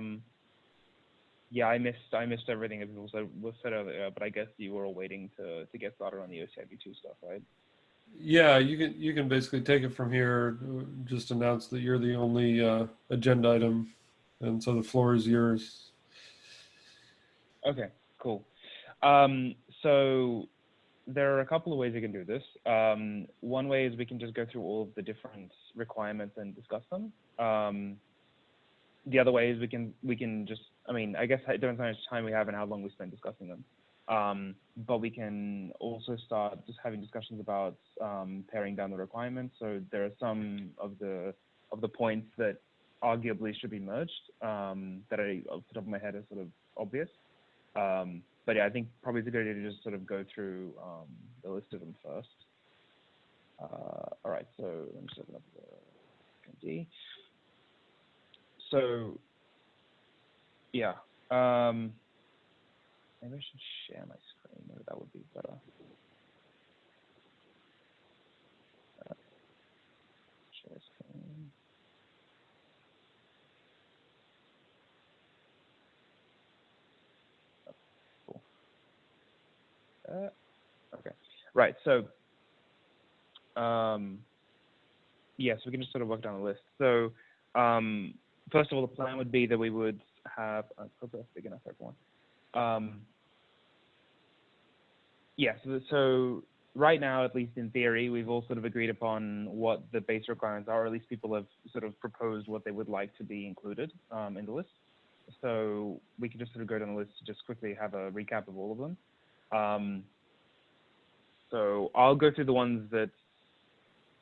Um, yeah, I missed I missed everything that was was said earlier, but I guess you were all waiting to to get started on the OCIV2 stuff, right? Yeah, you can you can basically take it from here. Just announce that you're the only uh, agenda item, and so the floor is yours. Okay, cool. Um, so there are a couple of ways you can do this. Um, one way is we can just go through all of the different requirements and discuss them. Um, the other way is we can we can just I mean I guess it depends how much time we have and how long we spend discussing them. Um, but we can also start just having discussions about um, paring down the requirements. So there are some of the of the points that arguably should be merged um, that I, off the top of my head, are sort of obvious. Um, but yeah, I think probably it's a good idea to just sort of go through um, the list of them first. Uh, all right, so let me just open up the. So yeah, um, maybe I should share my screen. Maybe that would be better. Uh, share screen. Uh, okay, right. So, um, yes, we can just sort of work down the list. So, um, first of all, the plan would be that we would have. I hope that's big enough everyone. Um, yeah. So, so right now, at least in theory, we've all sort of agreed upon what the base requirements are, or at least people have sort of proposed what they would like to be included um, in the list. So we can just sort of go down the list to just quickly have a recap of all of them. Um, so I'll go through the ones that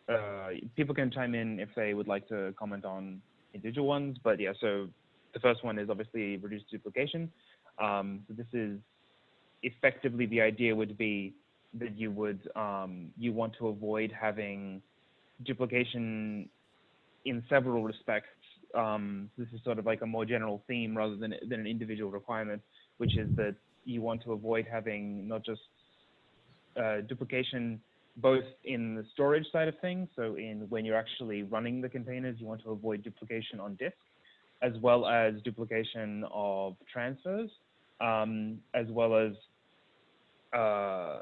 uh, people can chime in if they would like to comment on individual ones. But yeah, so the first one is obviously reduced duplication. Um, so this is effectively the idea would be that you would um, you want to avoid having duplication in several respects. Um, this is sort of like a more general theme rather than than an individual requirement, which is that you want to avoid having not just uh, duplication both in the storage side of things, so in when you're actually running the containers, you want to avoid duplication on disk, as well as duplication of transfers, um, as well as uh,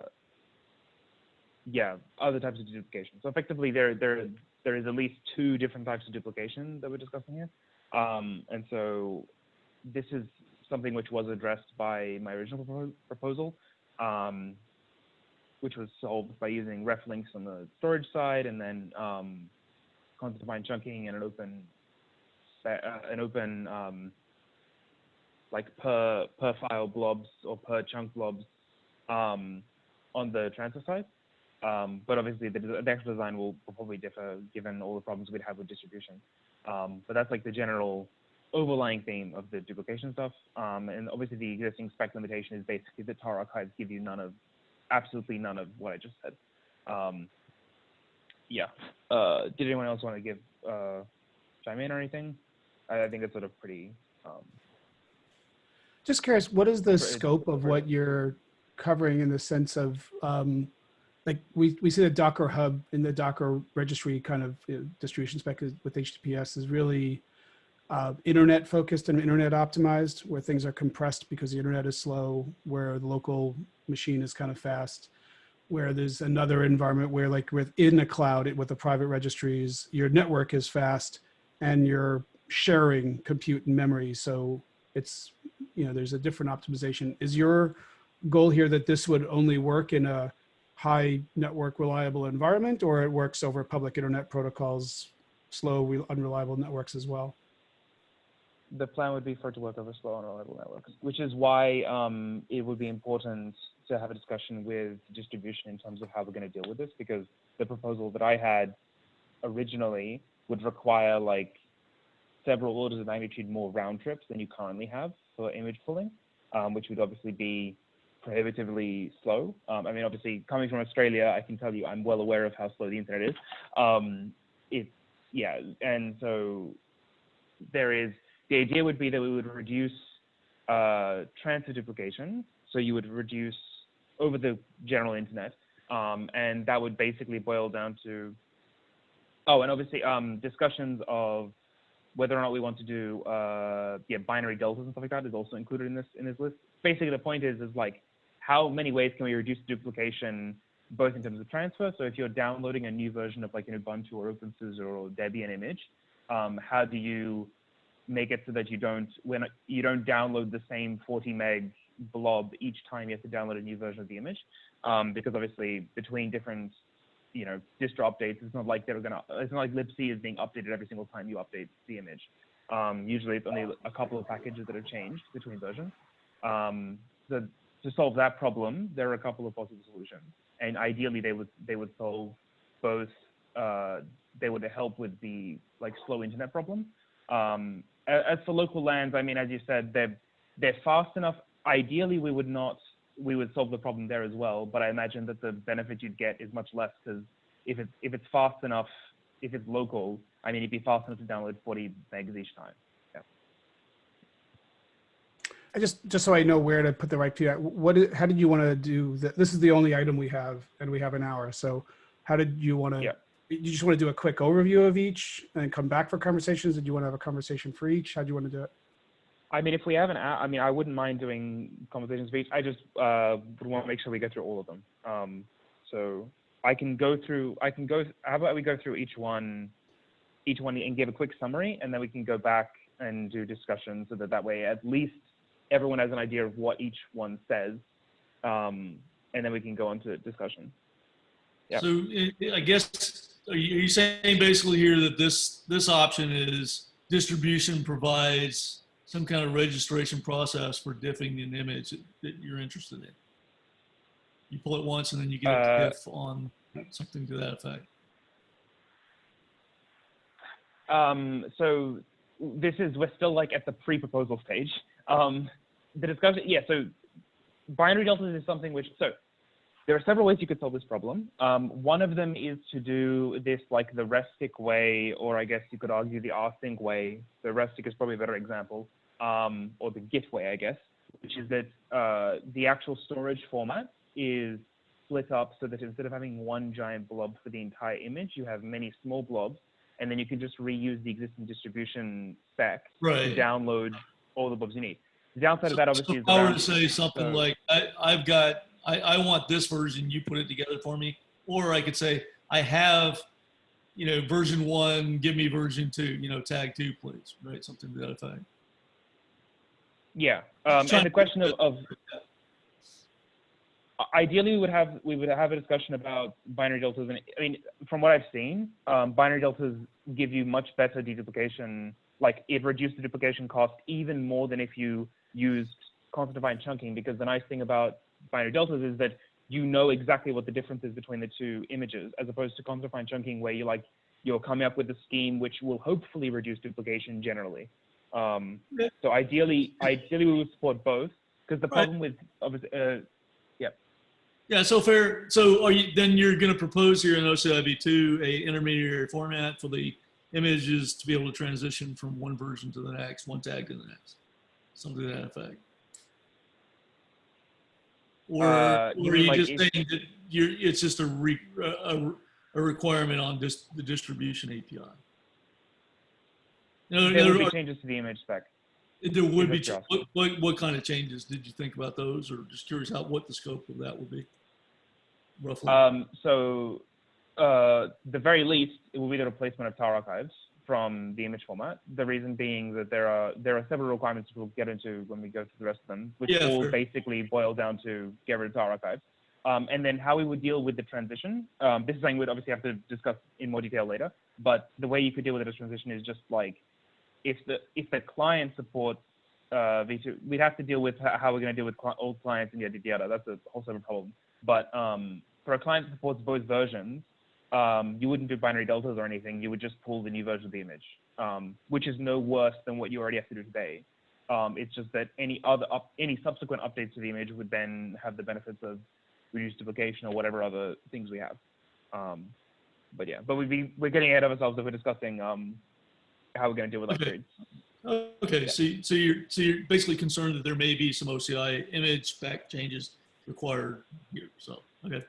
yeah, other types of duplication. So effectively, there there there is at least two different types of duplication that we're discussing here, um, and so this is something which was addressed by my original proposal, um, which was solved by using ref links on the storage side and then um, content-defined chunking and an open, uh, an open um, like per per file blobs or per chunk blobs um, on the transfer side. Um, but obviously the, the, actual design will, probably differ given all the problems we'd have with distribution. Um, but that's like the general overlying theme of the duplication stuff. Um, and obviously the existing spec limitation is basically that tar archives give you none of, absolutely none of what I just said. Um, yeah. Uh, did anyone else want to give, uh, chime in or anything? I, I think it's sort of pretty. Um, just curious, what is the scope of what you're covering in the sense of, um, like we, we see the Docker hub in the Docker registry kind of you know, distribution spec with HTTPS is really uh, internet focused and internet optimized where things are compressed because the internet is slow, where the local machine is kind of fast, where there's another environment where like within a cloud with the private registries, your network is fast and you're sharing compute and memory. So it's, you know, there's a different optimization. Is your goal here that this would only work in a high network reliable environment or it works over public internet protocols, slow, unreliable networks as well? The plan would be for it to work over slow and reliable networks, which is why um, it would be important to have a discussion with distribution in terms of how we're going to deal with this, because the proposal that I had originally would require like several orders of magnitude more round trips than you currently have for image pulling, um, which would obviously be prohibitively slow. Um, I mean, obviously, coming from Australia, I can tell you I'm well aware of how slow the internet is. Um, it's yeah, and so there is the idea would be that we would reduce uh, transfer duplication. So you would reduce over the general internet. Um, and that would basically boil down to, oh, and obviously um, discussions of whether or not we want to do uh, yeah binary deltas and stuff like that is also included in this in this list. Basically, the point is is like how many ways can we reduce duplication both in terms of transfer. So if you're downloading a new version of like an Ubuntu or OpenSUSE or Debian image, um, how do you make it so that you don't when you don't download the same 40 meg blob each time you have to download a new version of the image? Um, because obviously between different you know, distro updates. It's not like they're gonna. It's not like libc is being updated every single time you update the image. Um, usually, it's only a couple of packages that have changed between versions. Um, so to solve that problem, there are a couple of possible solutions, and ideally, they would they would solve both. Uh, they would help with the like slow internet problem. Um, as for local lands, I mean, as you said, they're they're fast enough. Ideally, we would not we would solve the problem there as well. But I imagine that the benefit you'd get is much less because if it's if it's fast enough, if it's local, I mean, it'd be fast enough to download 40 megs each time. Yeah. I just just so I know where to put the right PR. What? How did you want to do that? This is the only item we have, and we have an hour. So, how did you want to? Yeah. You just want to do a quick overview of each and come back for conversations? Did you want to have a conversation for each? How do you want to do it? I mean, if we have an, I mean, I wouldn't mind doing conversations for each. I just uh, would want to make sure we get through all of them. Um, so I can go through. I can go. How about we go through each one, each one, and give a quick summary, and then we can go back and do discussion, so that that way at least everyone has an idea of what each one says, um, and then we can go on to discussion. Yeah. So I- I guess, are you, saying basically here that this, this option is distribution provides some kind of registration process for diffing an image that, you're interested in? You pull it once and then you get a Uh, diff on something to that effect. Um, so this is we're still like at the pre-proposal stage. Um, the discussion, yeah. So binary deltas is something which so there are several ways you could solve this problem. Um, one of them is to do this like the RESTIC way, or I guess you could argue the rsync way. The RESTIC is probably a better example, um, or the Git way, I guess, which is that uh, the actual storage format is split up so that instead of having one giant blob for the entire image, you have many small blobs and then you can just reuse the existing distribution spec to download all the blobs you need. The downside of that so obviously if is I to say something so- like, I, I've got, I, I want this version, you put it together for me. Or I could say, I have, you know, version one, give me version two, you know, tag two, please, right? Something to that effect. yeah. Um, and the question of, of ideally we would have we would have a discussion about binary deltas and I mean from what I've seen, um, binary deltas give you much better deduplication. Like it reduced the duplication cost even more than if you used content defined chunking because the nice thing about binary deltas is that you know exactly what the difference is between the two images as opposed to content defined chunking where you like you're coming up with a scheme which will hopefully reduce duplication generally. Um, so ideally, ideally we would support both because the Right. problem with obviously, uh, Yeah, so fair. So are you, then you're going to propose here in OCIV2 a intermediary format for the images to be able to transition from one version to the next, one tag to the next, something to that effect. Or, Uh, or are you like just saying that you're, it's just a, re, a, a requirement on dis, the distribution API? No, there would be changes to the image spec. there would be, what, what, what kind of changes did you think about those? Or just curious how, what the scope of that would be roughly? Um, so, uh, the very least, it will be the replacement of tar archives from the image format. The reason being that there are there are several requirements we'll get into when we go through the rest of them, which Yeah, all fair. basically boil down to get rid of tar archives. Um, and then how we would deal with the transition. Um, this is something we'd obviously have to discuss in more detail later. But the way you could deal with the transition is just like if the if the client supports uh, V2, we'd have to deal with how we're going to deal with cli- old clients and yada yada. That's a whole separate problem. But um, for a client that supports both versions, um, you wouldn't do binary deltas or anything. You would just pull the new version of the image, um, which is no worse than what you already have to do today. Um, it's just that any other up, any subsequent updates to the image would then have the benefits of reduced duplication or whatever other things we have. Um, but yeah, but we'd be we're getting ahead of ourselves if we're discussing um, how we're going to deal with Okay. upgrades. Okay, Yeah. so, so you're, so you're basically concerned that there may be some OCI image spec changes required here, so, okay.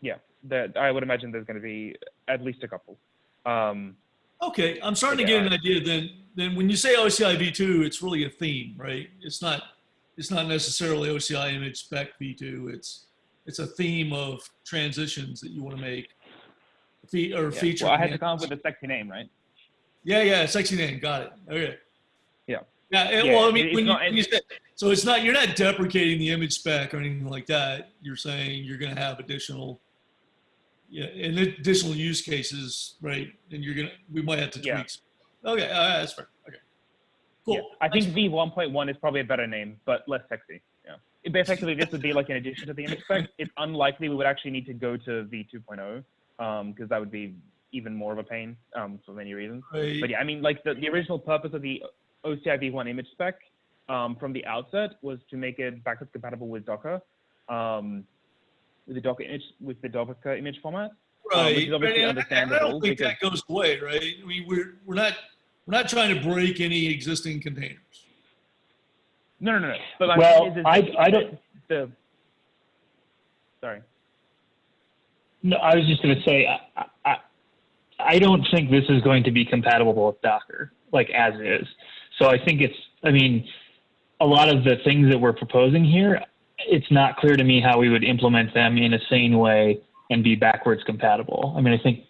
Yeah, that I would imagine there's going to be at least a couple. Um, Okay, I'm starting to get an idea then, then when you say OCI V2, it's really a theme, right? It's not, it's not necessarily OCI image spec V2. It's, it's a theme of transitions that you want to make. Fe- or Yeah. feature. Well, I had to come up with a sexy name, right? Yeah, yeah, sexy name. Got it. Okay. Yeah. Yeah. and- Yeah, well, I mean, when you, not- when you say, so it's not, you're not deprecating the image spec or anything like that. You're saying you're going to have additional, yeah, and additional use cases, right? And you're going to, we might have to Yeah. tweak. some. Okay. Uh, that's fair. Okay. Cool. Yeah. I think V 1.1 is probably a better name, but less sexy. Yeah. It, effectively, this would be like an addition to the image spec. It's unlikely we would actually need to go to V 2.0 because that would be even more of a pain um, for many reasons. Right. But yeah, I mean, like the, the original purpose of the OCI V1 image spec um, from the outset was to make it backwards compatible with Docker, um, with the Docker image with the Docker image format. um, which is Right. obviously And I- and I don't think that goes away, right? I mean, we're, we're not, we're not trying to break any existing containers. No, no, no. no. But my Well, point is, is I- I don't- The sorry. No, I was just going to say, I, I, I don't think this is going to be compatible with Docker, like as is. So I think it's, I mean, a lot of the things that we're proposing here, it's not clear to me how we would implement them in a sane way and be backwards compatible. I mean, I think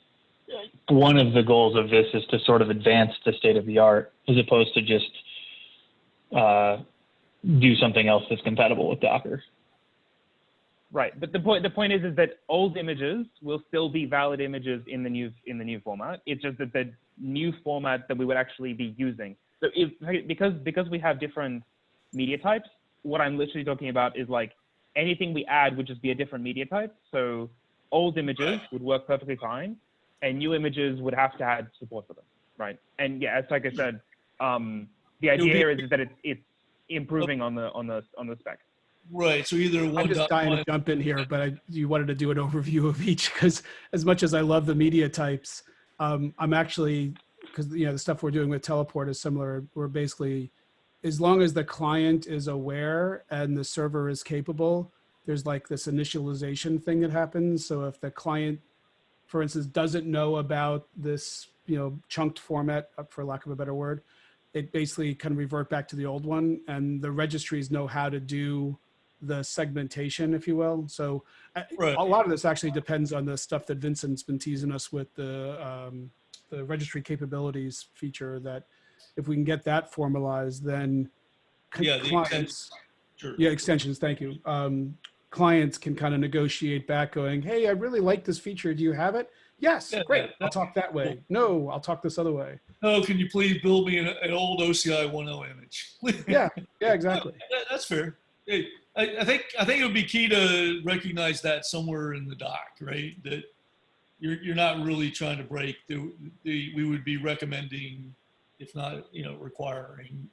one of the goals of this is to sort of advance the state of the art as opposed to just uh, do something else that's compatible with Docker. Right, but the point the point is is that old images will still be valid images in the new in the new format. It's just that the new format that we would actually be using. So if because because we have different media types, what I'm literally talking about is like anything we add would just be a different media type. So old images would work perfectly fine, and new images would have to add support for them, right? And yeah, as like I said, um, the idea be- here is that it's it's improving on the on the on the spec. Right. So either one. I'm one just dot dying one. to jump in here, but I, you wanted to do an overview of each because as much as I love the media types, um, I'm actually because you know the stuff we're doing with teleport is similar. We're basically as long as the client is aware and the server is capable, there's like this initialization thing that happens. So if the client, for instance, doesn't know about this, you know, chunked format, uh, for lack of a better word, it basically can revert back to the old one, and the registries know how to do the segmentation, if you will. So uh, Right. a lot of this actually depends on the stuff that Vincent's been teasing us with the um, the registry capabilities feature. That if we can get that formalized, then Yeah, clients, Sure. yeah, extensions. Thank you. Um, clients can kind of negotiate back, going, "Hey, I really like this feature. Do you have it?" Yes, Yeah, great. I'll talk that way. No, I'll talk this other way. Oh, can you please build me an, an old OCI 1.0 image? Yeah, yeah, exactly. That- That's fair. Hey, I, I think I think it would be key to recognize that somewhere in the doc, right? That you're you're not really trying to break the, the we would be recommending, if not you know requiring,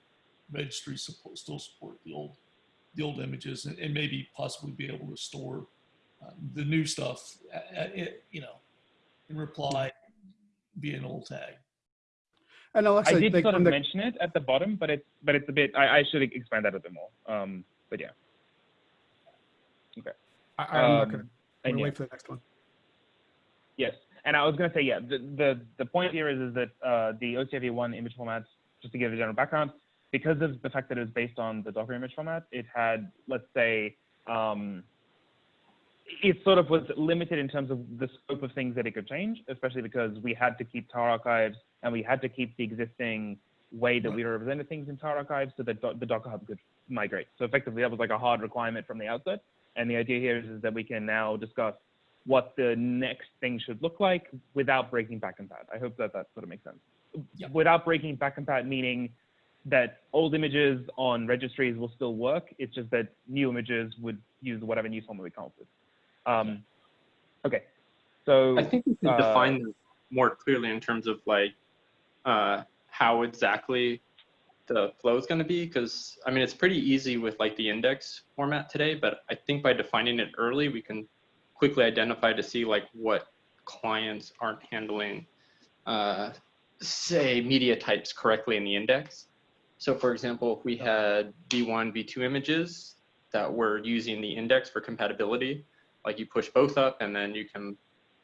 registry support still support the old the old images and, and maybe possibly be able to store uh, the new stuff, uh, uh, it, you know, in reply via an old tag. And I did like sort of the, mention it at the bottom, but it's but it's a bit. I, I should expand that a bit more. Um, but yeah. I, I'm not Um, gonna, I'm gonna yeah, wait for the next one. yes, and I was gonna say yeah. The the, the point here is is that uh, the OCIV one image format, just to give a general background, because of the fact that it was based on the Docker image format, it had let's say. Um, it sort of was limited in terms of the scope of things that it could change, especially because we had to keep tar archives and we had to keep the existing way that we represented things in tar archives so that the Docker Hub could migrate. So effectively, that was like a hard requirement from the outset. And the idea here is, is that we can now discuss what the next thing should look like without breaking back compat. I hope that that sort of makes sense. Yeah. Without breaking back compat, meaning that old images on registries will still work. It's just that new images would use whatever new format we come up with. Um, okay, so I think we can uh, define this more clearly in terms of like uh, how exactly the flow is going to be because I mean it's pretty easy with like the index format today, but I think by defining it early, we can quickly identify to see like what clients aren't handling, uh, say media types correctly in the index. So for example, if we had V1, V2 images that were using the index for compatibility, like you push both up and then you can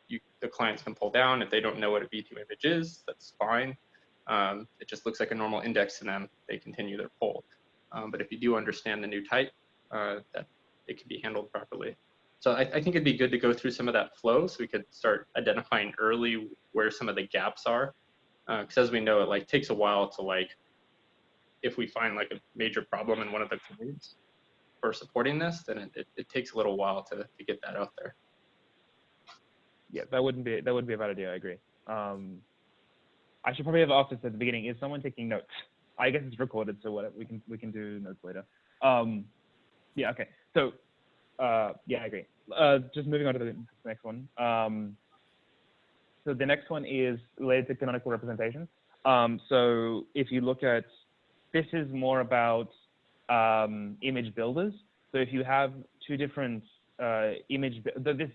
you, the clients can pull down. If they don't know what a V2 image is, that's fine. Um, it just looks like a normal index to them. They continue their pull. Um, but if you do understand the new type, uh, that it can be handled properly. So I, I think it'd be good to go through some of that flow so we could start identifying early where some of the gaps are. Because as we know, it like takes a while to like, if we find like a major problem in one of the codes for supporting this, then it, it, it takes a little while to, to get that out there. Yeah, that wouldn't be that would be a bad idea. I agree. Um, I should probably have asked this at the beginning. Is someone taking notes? I guess it's recorded, so whatever. We can we can do notes later. Um, yeah. Okay. So uh, yeah, I agree. Uh, just moving on to the next one. Um, so the next one is related to canonical representation. Um, so if you look at this is more about um, image builders. So if you have two different uh, image, this,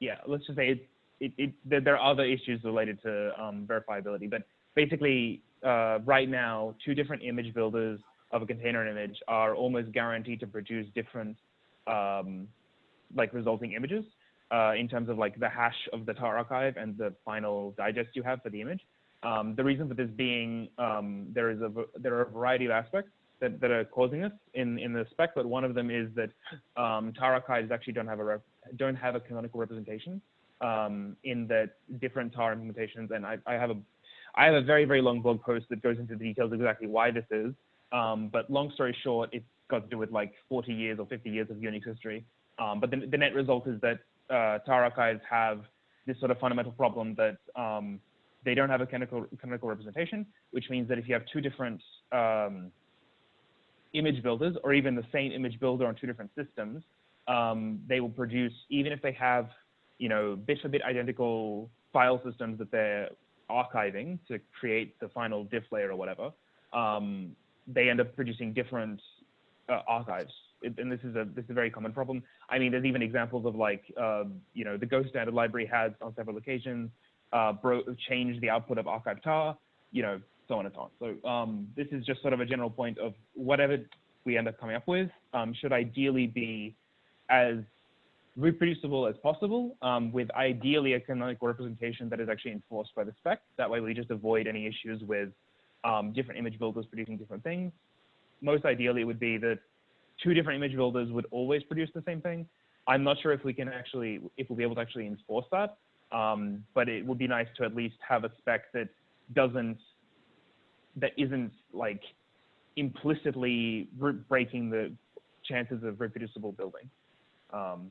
yeah, let's just say it, it, it, there there are other issues related to um, verifiability, but basically uh, right now, two different image builders of a container image are almost guaranteed to produce different um, like resulting images uh, in terms of like the hash of the tar archive and the final digest you have for the image. Um, the reason for this being um, there is a there are a variety of aspects that, that are causing this in, in the spec, but one of them is that um, tar archives actually don't have a don't have a canonical representation um, in that different tar implementations, and I, I have a I have a very very long blog post that goes into the details exactly why this is. Um, but long story short, it's got to do with like 40 years or 50 years of Unix history. Um, but the, the net result is that uh, tar archives have this sort of fundamental problem that um, they don't have a canonical, canonical representation, which means that if you have two different um, image builders or even the same image builder on two different systems, um, they will produce, even if they have, you know, bit for bit identical file systems that they're archiving to create the final diff layer or whatever, um, they end up producing different uh, archives. It, and this is a this is a very common problem. I mean, there's even examples of like, um, you know, the Go standard library has on several occasions uh, bro- changed the output of archive tar, you know, so on and so on. So um, this is just sort of a general point of whatever we end up coming up with um, should ideally be as reproducible as possible, um, with ideally a canonical representation that is actually enforced by the spec. That way we just avoid any issues with um, different image builders producing different things. Most ideally it would be that two different image builders would always produce the same thing. I'm not sure if we can actually, if we'll be able to actually enforce that, um, but it would be nice to at least have a spec that doesn't, that isn't like implicitly breaking the chances of reproducible building. Um,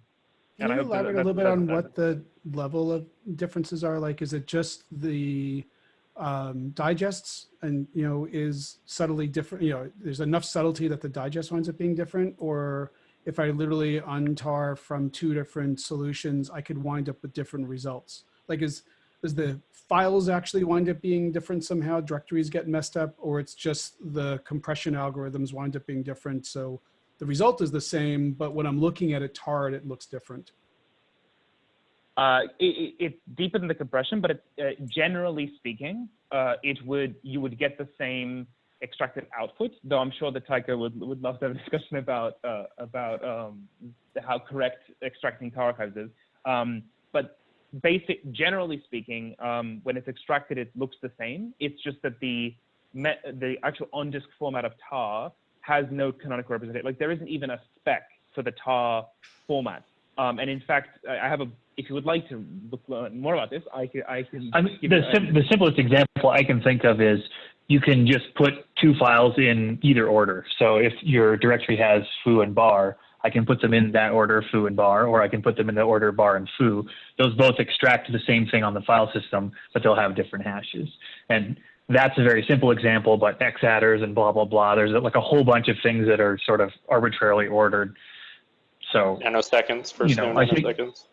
Can and I you hope that- elaborate a that- little bit on what the level of differences are? Like, is it just the um, digests and, you know, is subtly different, you know, there's enough subtlety that the digest winds up being different? Or if I literally untar from two different solutions, I could wind up with different results? Like, is, is the files actually wind up being different somehow? Directories get messed up, or it's just the compression algorithms wind up being different? So the result is the same, but when I'm looking at it tarred, it looks different. Uh, it, it, it's deeper than the compression, but uh, generally speaking, uh, it would you would get the same extracted output. Though I'm sure that Tycho would would love to have a discussion about uh, about um, how correct extracting tar archives is. Um, but basic, generally speaking, um, when it's extracted, it looks the same. It's just that the the actual on disk format of tar has no canonical representation. Like there isn't even a spec for the tar format. Um, and in fact, I have a. If you would like to look learn more about this, I can. I can. I mean, the, sim- the simplest example I can think of is you can just put two files in either order. So if your directory has foo and bar, I can put them in that order, foo and bar, or I can put them in the order bar and foo. Those both extract the same thing on the file system, but they'll have different hashes. And that's a very simple example, but xattrs and blah, blah, blah. There's like a whole bunch of things that are sort of arbitrarily ordered. So Nanoseconds, first You know, no think- nanoseconds.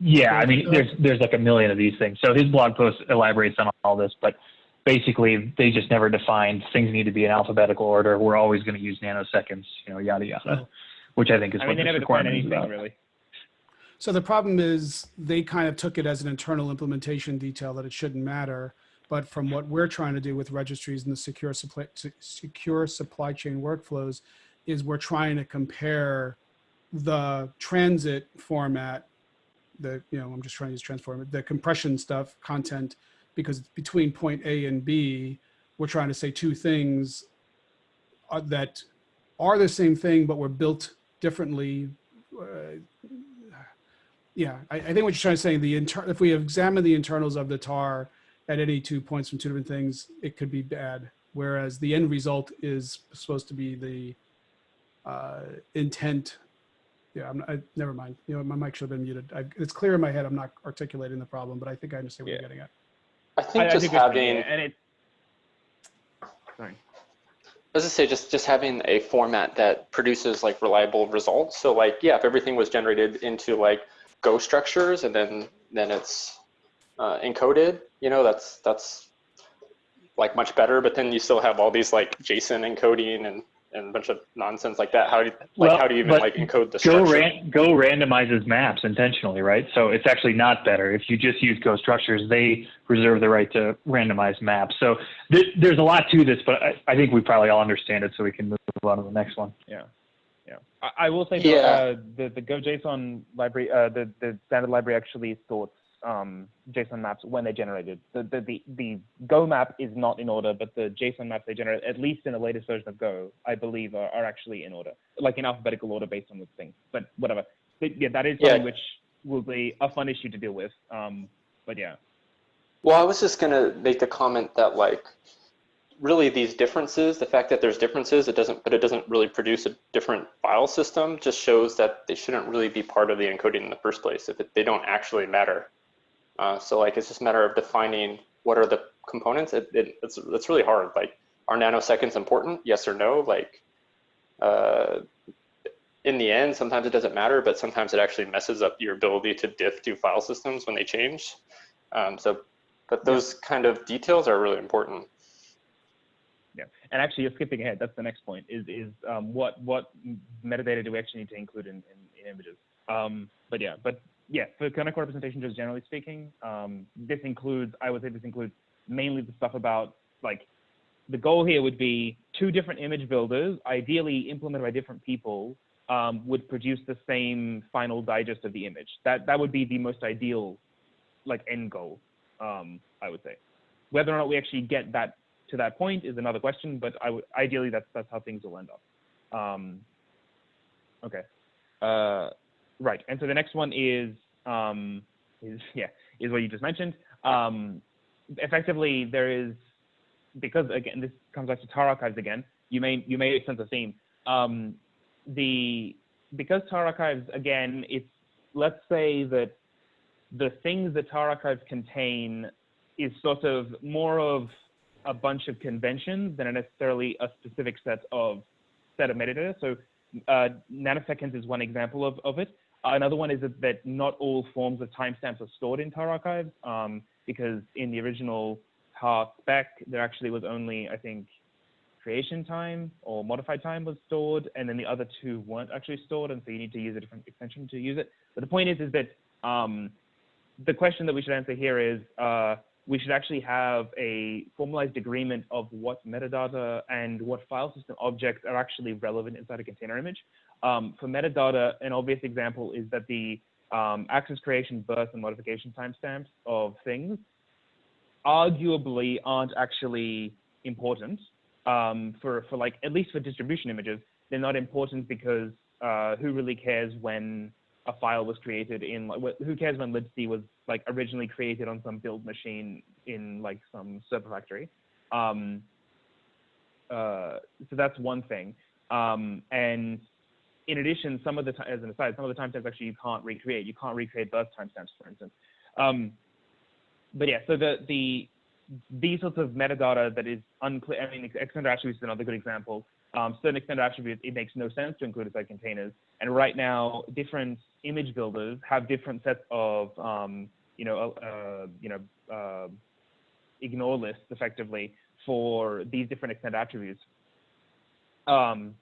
Yeah, I mean, there's there's like a million of these things. So his blog post elaborates on all this, but basically they just never defined things need to be in alphabetical order. We're always going to use nanoseconds, you know, yada yada, which I think is I what mean, they never defined anything about. really. So the problem is they kind of took it as an internal implementation detail that it shouldn't matter. But from what we're trying to do with registries and the secure supply, secure supply chain workflows is we're trying to compare the transit format the, you know, I'm just trying to use transform, the compression stuff, content, because between point A and B, we're trying to say two things uh, that are the same thing, but were built differently. Uh, yeah, I, I think what you're trying to say, the inter if we examine the internals of the tar at any two points from two different things, it could be bad. Whereas the end result is supposed to be the uh, intent. Yeah, I'm, I, never mind. You know, my mic should have been muted. I, it's clear in my head. I'm not articulating the problem, but I think I understand what Yeah. you're getting at. I think I, I just think having, and it. Sorry. let's just say just just having a format that produces like reliable results. So like yeah, if everything was generated into like Go structures and then then it's uh, encoded, you know, that's that's like much better. But then you still have all these like JSON encoding and and a bunch of nonsense like that. How do you, like Well, how do you even like encode the Go, structure? ran, Go randomizes maps intentionally, right? So it's actually not better. If you just use Go structures, they reserve the right to randomize maps. So th- there's a lot to this, but I, I think we probably all understand it, so we can move on to the next one. Yeah, yeah. I, I will say though, Yeah. uh, the the GoJSON library, uh, the the standard library actually sorts um, JSON maps when they're generated. The, the the the Go map is not in order, but the JSON maps they generate, at least in the latest version of Go, I believe, are, are actually in order, like in alphabetical order based on the thing. But whatever. But yeah, that is Yeah. something which will be a fun issue to deal with. Um, but yeah. Well, I was just gonna make the comment that like really these differences, the fact that there's differences, it doesn't, but it doesn't really produce a different file system, just shows that they shouldn't really be part of the encoding in the first place if it, they don't actually matter. Uh, so like it's just a matter of defining what are the components. It, it, it's it's really hard. Like are nanoseconds important? Yes or no? Like uh, in the end, sometimes it doesn't matter, but sometimes it actually messes up your ability to diff two file systems when they change. Um, so, but those kind of details are really important. Yeah, and actually, you're skipping ahead. That's the next point. Is is um, what what metadata do we actually need to include in, in, in images? Um, but yeah, but yeah, for canonical representation, just generally speaking, um, this includes. I would say this includes mainly the stuff about like the goal here would be two different image builders, ideally implemented by different people, um, would produce the same final digest of the image. That that would be the most ideal, like end goal. Um, I would say. Whether or not we actually get that to that point is another question, but I would ideally that's that's how things will end up. Um, okay, uh, right. And so the next one is um, is yeah is what you just mentioned. Um, effectively, there is because again this comes back to tar archives again. You may you may sense a theme. Um, the because tar archives again, it's let's say that the things that tar archives contain is sort of more of a bunch of conventions than necessarily a specific set of set of metadata. So uh, nanoseconds is one example of, of it. Another one is that, that not all forms of timestamps are stored in tar archives um, because in the original tar spec, there actually was only, I think, creation time or modified time was stored, and then the other two weren't actually stored, and so you need to use a different extension to use it. But the point is, is that um, the question that we should answer here is, uh, we should actually have a formalized agreement of what metadata and what file system objects are actually relevant inside a container image. Um, for metadata, an obvious example is that the um, access creation, birth, and modification timestamps of things arguably aren't actually important um, for, for like, at least for distribution images. They're not important because uh, who really cares when a file was created in like who cares when libc was like originally created on some build machine in like some server factory um, uh, so that's one thing um, and in addition some of the as an aside some of the timestamps actually you can't recreate you can't recreate birth timestamps for instance um, but yeah so the the these sorts of metadata that is unclear i mean extended attributes is another good example um, certain extended attributes, it makes no sense to include inside containers. And right now, different image builders have different sets of, um, you know, uh, you know, uh, ignore lists effectively for these different extended attributes. Um,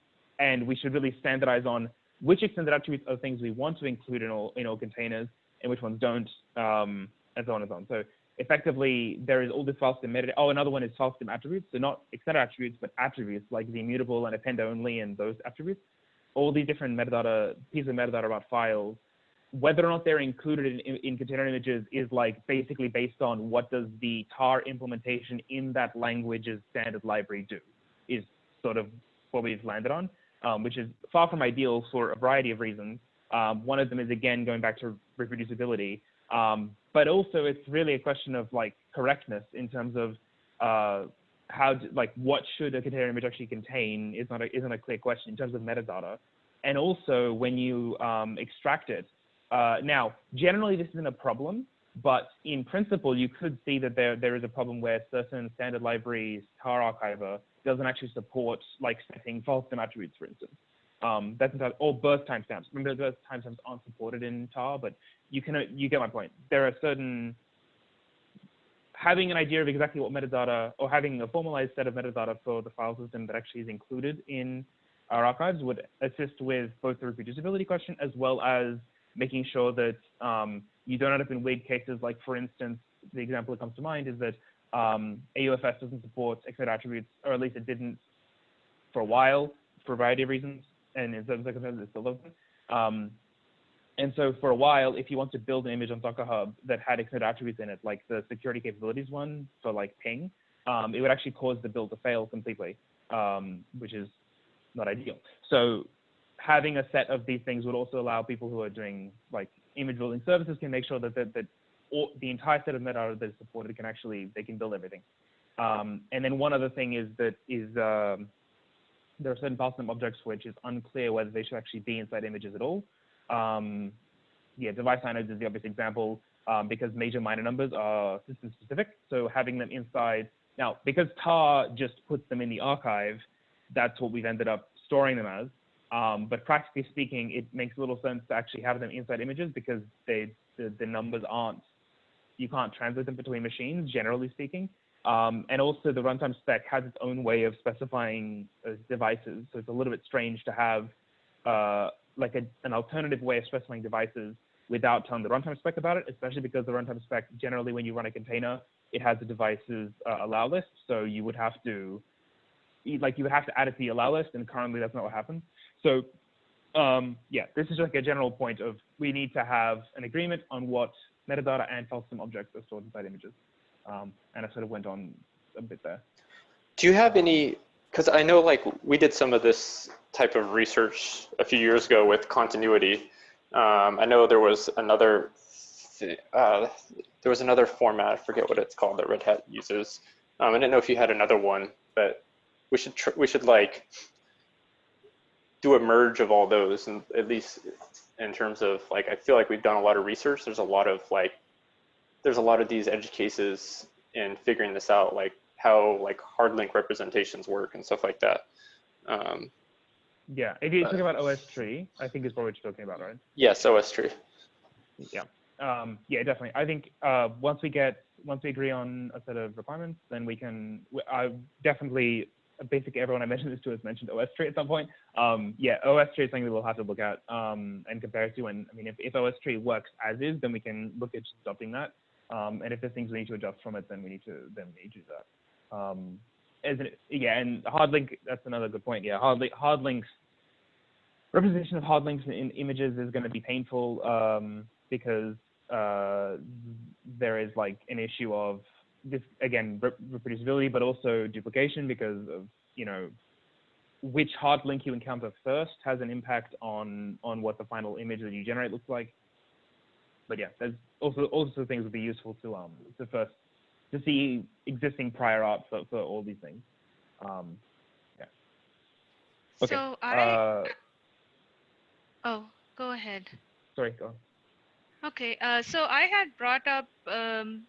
and we should really standardize on which extended attributes are things we want to include in all, in all containers and which ones don't, um, and so on and so on. So effectively there is all this file system metadata. Oh, another one is file system attributes. So not extended attributes, but attributes like the immutable and append only and those attributes. All these different metadata, pieces of metadata about files whether or not they're included in, in, in container images is like basically based on what does the tar implementation in that language's standard library do is sort of what we've landed on, um, which is far from ideal for a variety of reasons. Um, one of them is again going back to reproducibility, um, but also it's really a question of like correctness in terms of uh, how d- like what should a container image actually contain is not a, isn't a clear question in terms of metadata, and also when you um, extract it. Uh, now, generally this isn't a problem, but in principle you could see that there there is a problem where certain standard libraries tar archiver doesn't actually support like setting false attributes, for instance. Um, that's not, or birth timestamps. Remember, birth timestamps aren't supported in tar, but you can you get my point. There are certain having an idea of exactly what metadata or having a formalized set of metadata for the file system that actually is included in our archives would assist with both the reproducibility question as well as making sure that um, you don't end up in weird cases like, for instance, the example that comes to mind is that um, AUFS doesn't support XML attributes, or at least it didn't for a while for a variety of reasons, and in some circumstances it still doesn't. Um, and so for a while, if you want to build an image on Docker Hub that had XML attributes in it, like the security capabilities one for like ping, um, it would actually cause the build to fail completely, um, which is not ideal. So having a set of these things would also allow people who are doing like image building services can make sure that that, that all, the entire set of metadata that is supported can actually they can build everything. Um, and then one other thing is that is um, there are certain system objects which is unclear whether they should actually be inside images at all. Um, yeah, device inodes is the obvious example um, because major minor numbers are system specific. So having them inside now because tar just puts them in the archive, that's what we've ended up storing them as. Um, but practically speaking, it makes little sense to actually have them inside images because they the, the numbers aren't you can't translate them between machines, generally speaking. Um, and also the runtime spec has its own way of specifying uh, devices. So it's a little bit strange to have uh, like a, an alternative way of specifying devices without telling the runtime spec about it, especially because the runtime spec, generally when you run a container, it has the devices uh, allow list. So you would have to, like you would have to add it to the allow list, and currently that's not what happens. So um, yeah, this is like a general point of we need to have an agreement on what metadata and system objects are stored inside images. Um, and I sort of went on a bit there. Do you have any, because I know like we did some of this type of research a few years ago with continuity. Um, I know there was another, uh, there was another format, I forget what it's called that Red Hat uses. Um, I didn't know if you had another one, but we should, we should like do a merge of all those and at least in terms of like I feel like we've done a lot of research. There's a lot of like there's a lot of these edge cases in figuring this out, like how like hard link representations work and stuff like that. Um, yeah, if you're talking about OSTree, I think is what we're talking about, right? Yes, OSTree. Yeah, um, yeah, definitely. I think uh, once we get once we agree on a set of requirements, then we can. I definitely basically everyone I mentioned this to has mentioned OSTree at some point. Um, yeah, OSTree is something we'll have to look at um, and compare to. And I mean, if, if OSTree works as is, then we can look at adopting that. Um, and if there's things we need to adjust from it, then we need to then we need to do that. Um, as an, yeah, and hard link, that's another good point. Yeah, hard, hard links, representation of hard links in images is going to be painful um, because uh, there is like an issue of this again reproducibility, but also duplication because of you know which hard link you encounter first has an impact on on what the final image that you generate looks like. But yeah, there's also also things would be useful to um to first to see existing prior art for, for all these things. Um, yeah. Okay. So I. Uh, oh, go ahead. sorry, go on. Okay, uh, so I had brought up um,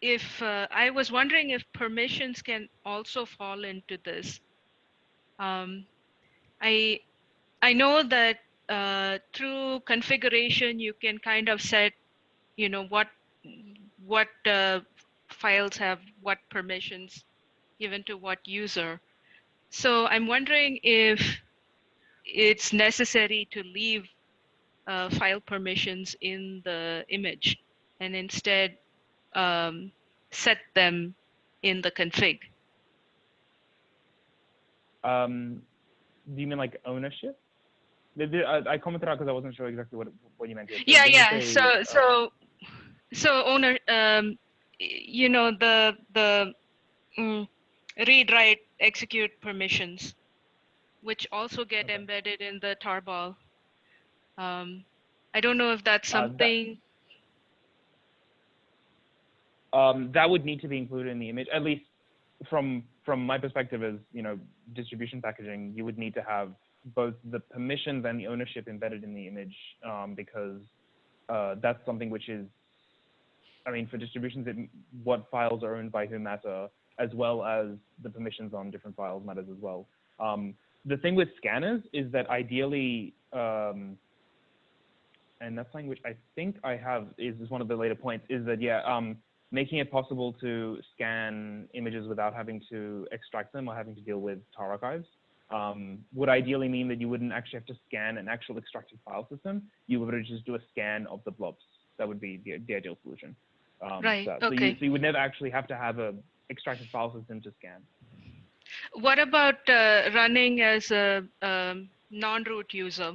if uh, I was wondering if permissions can also fall into this. Um, I I know that uh, through configuration you can kind of set, you know, what what uh, files have what permissions given to what user. So I'm wondering if it's necessary to leave uh, file permissions in the image and instead um, set them in the config. Um, do you mean like ownership? I, commented out because I wasn't sure exactly what what you meant. Yeah, yeah. say, So, uh, so, so owner, um, you know, the, the, mm, read, write, execute permissions, which also get Okay. embedded in the tarball. Um, I don't know if that's Uh, that- something, um, that would need to be included in the image, at least from from my perspective as you know distribution packaging. You would need to have both the permissions and the ownership embedded in the image um, because uh, that's something which is, I mean, for distributions, it, what files are owned by whom matter, as well as the permissions on different files matters as well. Um, the thing with scanners is that ideally, um, and that's something which I think I have is, is one of the later points, is that yeah, um, making it possible to scan images without having to extract them or having to deal with tar archives um, would ideally mean that you wouldn't actually have to scan an actual extracted file system. You would just do a scan of the blobs. That would be the, the ideal solution. Um, Right, So, so, you, okay. so you would never actually have to have a extracted file system to scan. what about uh, running as a um, non-root user,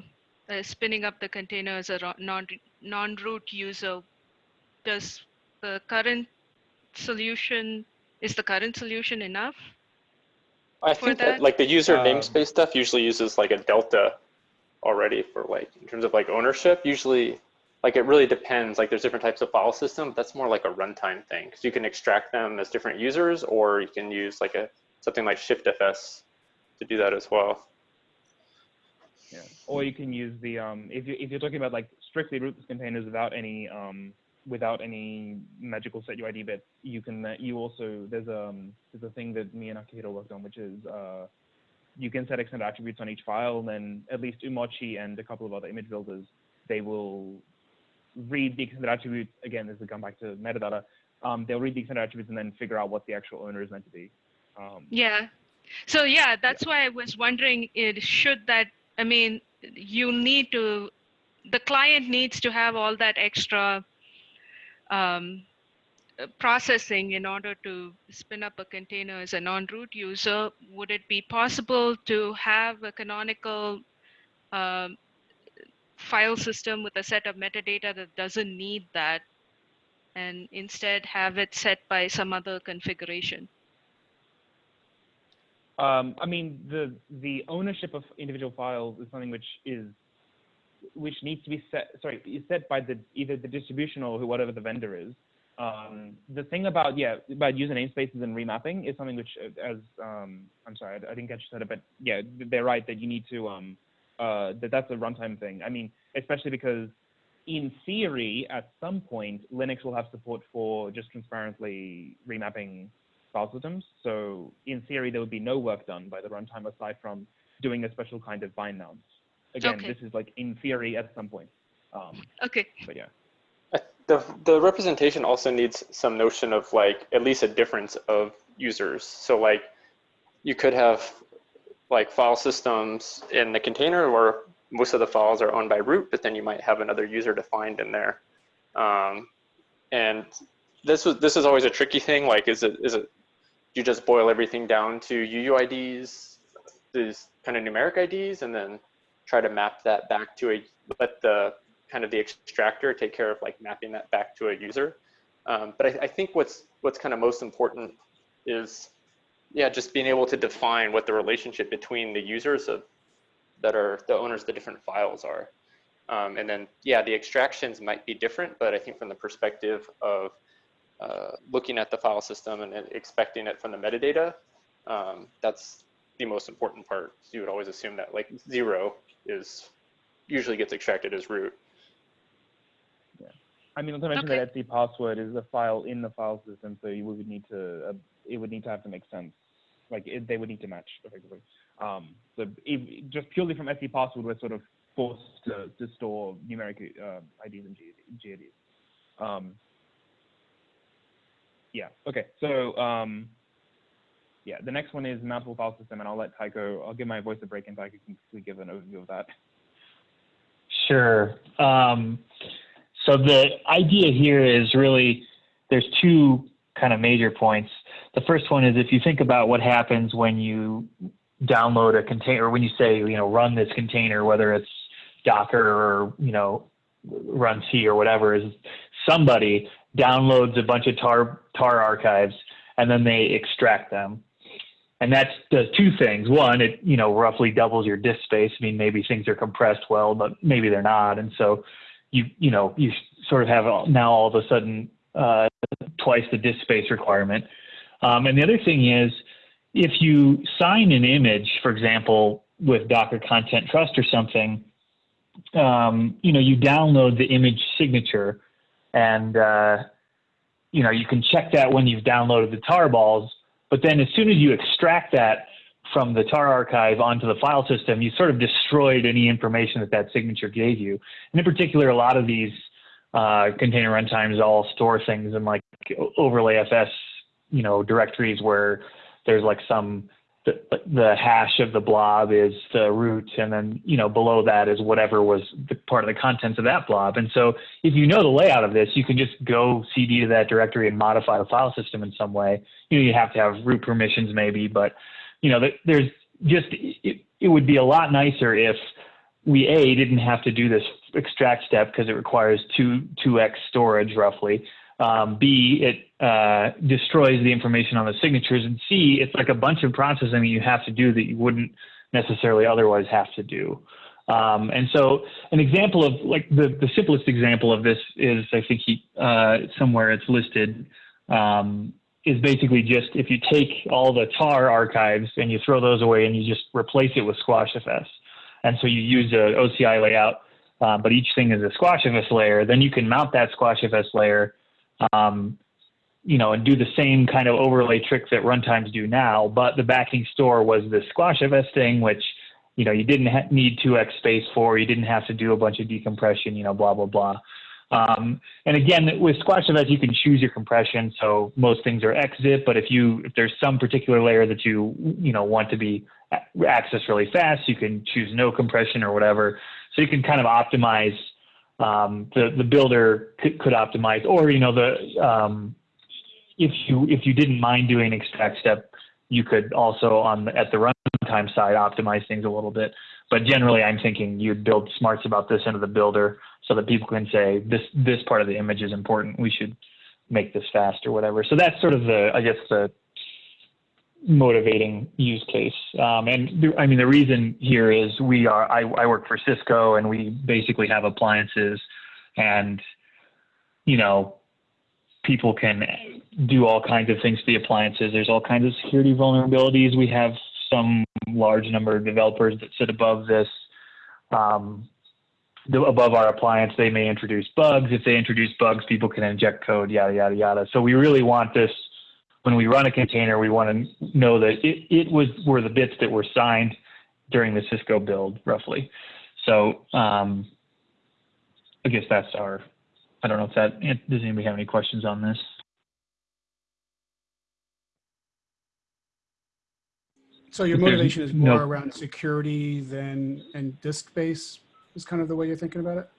uh, spinning up the container as a ro- non, non-root user? Does the current solution, is the current solution enough? I think that, that? like the user Um, namespace stuff usually uses like a delta already for like in terms of like ownership. Usually, like it really depends. Like there's different types of file system. That's more like a runtime thing because you can extract them as different users, or you can use like a something like ShiftFS to do that as well. Yeah. Or you can use the um, if you if you're talking about like strictly rootless containers without any um, without any magical set UID bits, you can uh, you also there's um there's a thing that me and Akihiro worked on, which is uh, you can set extended attributes on each file, and then at least umoci and a couple of other image builders they will read the extended attributes again. This is come back to metadata. Um, they'll read the extended attributes and then figure out what the actual owner is meant to be. Um, Yeah. So yeah, that's why I was wondering it should that I mean you need to the client needs to have all that extra um, uh, processing in order to spin up a container as a non-root user. Would it be possible to have a canonical um, file system with a set of metadata that doesn't need that and instead have it set by some other configuration? Um, I mean, the the ownership of individual files is something which is which needs to be set. Sorry, is set by the either the distribution or whatever the vendor is. Um, the thing about yeah about user namespaces and remapping is something which uh, as um, I'm sorry I, I didn't catch you said it, but yeah they're right that you need to um, uh, that that's a runtime thing. I mean, especially because in theory at some point Linux will have support for just transparently remapping file systems. So in theory, there would be no work done by the runtime aside from doing a special kind of bind mounts. Again, Okay. this is like in theory at some point. Um, Okay. but yeah. The, the representation also needs some notion of like at least a difference of users. So like you could have like file systems in the container where most of the files are owned by root, but then you might have another user defined in there. Um, and this was this is always a tricky thing. Like, is it is it you just boil everything down to UIDs, these kind of numeric IDs, and then try to map that back to a let the kind of the extractor take care of like mapping that back to a user. Um, but I, I think what's what's kind of most important is yeah, just being able to define what the relationship between the users of that are the owners of the different files are. Um, and then, yeah, the extractions might be different, but I think from the perspective of uh, looking at the file system and expecting it from the metadata, um, that's the most important part. You would always assume that like zero is usually gets extracted as root. Yeah. I mean, not to mention that /etc/passwd is a file in the file system, so you would need to uh, it would need to have to make sense. Like it, they would need to match effectively. Um, so if, just purely from /etc/passwd, we're sort of forced to, to store numeric uh, IDs and GIDs. Um, yeah. Okay. So um, yeah, the next one is mountable file system, and I'll let Tycho. I'll give my voice a break, and Tycho can quickly give an overview of that. Sure. Um, so the idea here is really there's two kind of major points. The first one is if you think about what happens when you download a container, or when you say, you know, run this container, whether it's Docker or, you know, runc or whatever is somebody downloads a bunch of tar, tar archives and then they extract them. And that does two things. One, it, you know, roughly doubles your disk space. I mean, maybe things are compressed well, but maybe they're not. And so you, you know, you sort of have now all of a sudden uh, twice the disk space requirement. Um, and the other thing is, if you sign an image, for example, with Docker Content Trust or something, um, you know, you download the image signature, and uh, you know you can check that when you've downloaded the tarballs. But then, as soon as you extract that from the tar archive onto the file system, you sort of destroyed any information that that signature gave you. And in particular, a lot of these uh, container runtimes all store things in like overlay FS, you know, directories where there's like some the, the hash of the blob is the root, and then you know below that is whatever was the part of the contents of that blob. And so if you know the layout of this, you can just go cd to that directory and modify the file system in some way. You know, you have to have root permissions maybe, but you know, there's just it, it would be a lot nicer if we a didn't have to do this extract step because it requires two two x storage roughly. Um, B, it uh, destroys the information on the signatures, and C, it's like a bunch of processing you have to do that you wouldn't necessarily otherwise have to do. Um, and so, an example of like the the simplest example of this is I think he, uh, somewhere it's listed. Um, is basically just if you take all the tar archives and you throw those away and you just replace it with SquashFS. And so you use a OCI layout, uh, but each thing is a SquashFS layer. Then you can mount that SquashFS layer, um, you know, and do the same kind of overlay trick that runtimes do now. But the backing store was the SquashFS thing, which you know you didn't need 2x space for. You didn't have to do a bunch of decompression, you know, blah blah blah. Um, and again, with SquashFS, you can choose your compression. So most things are XZip, but if you if there's some particular layer that you you know want to be accessed really fast, you can choose no compression or whatever. So you can kind of optimize. Um, the the builder could, could, optimize, or you know the um, if you if you didn't mind doing extract step, you could also on the, at the runtime side optimize things a little bit. But generally, I'm thinking you'd build smarts about this into the builder so that people can say this this part of the image is important. We should make this fast or whatever. So that's sort of the I guess the motivating use case. Um, and the, I mean the reason here is we are I, I work for Cisco and we basically have appliances and you know people can do all kinds of things to the appliances. There's all kinds of security vulnerabilities. We have some large number of developers that sit above this. Um, above our appliance, they may introduce bugs. If they introduce bugs, people can inject code, yada, yada, yada. So we really want this, when we run a container, we want to know that it, it was were the bits that were signed during the Cisco build, roughly. So um, I guess that's our, I don't know if that, does anybody have any questions on this? So your motivation is more around security than and disk space is kind of the way you're thinking about it?